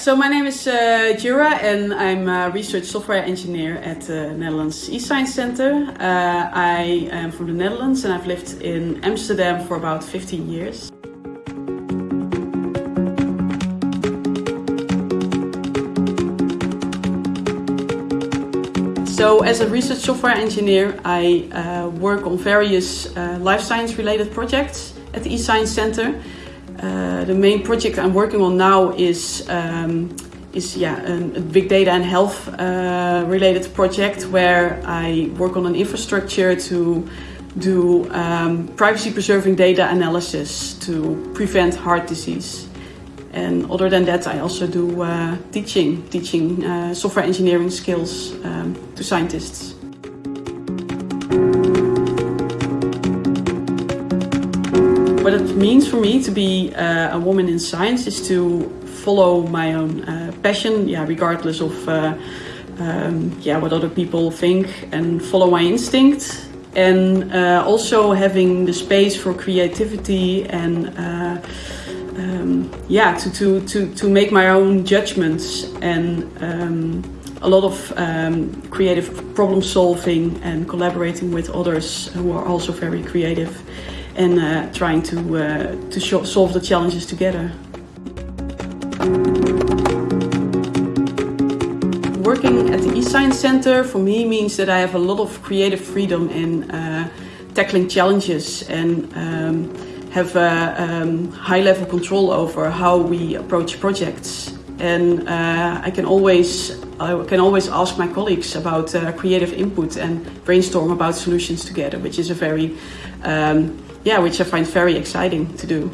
So my name is uh, Djura and I'm a research software engineer at the Netherlands eScience Center. Uh, I am from the Netherlands and I've lived in Amsterdam for about 15 years. So as a research software engineer, I uh, work on various uh, life science related projects at the eScience Center. Uh, the main project I'm working on now is um, is yeah a big data and health uh, related project where I work on an infrastructure to do um, privacy preserving data analysis to prevent heart disease. And other than that, I also do uh, teaching, teaching uh, software engineering skills um, to scientists. What it means for me to be uh, a woman in science is to follow my own uh, passion, yeah, regardless of uh, um, yeah what other people think, and follow my instinct. And uh, also having the space for creativity and um, yeah, to, to, to, to make my own judgments and um, a lot of um, creative problem solving and collaborating with others who are also very creative and uh, trying to, uh, to solve the challenges together. Working at the eScience Center for me means that I have a lot of creative freedom in uh, tackling challenges and um, have a um, high level control over how we approach projects. And uh, I can always I can always ask my colleagues about uh, creative input and brainstorm about solutions together, which is a very um, yeah, which I find very exciting to do.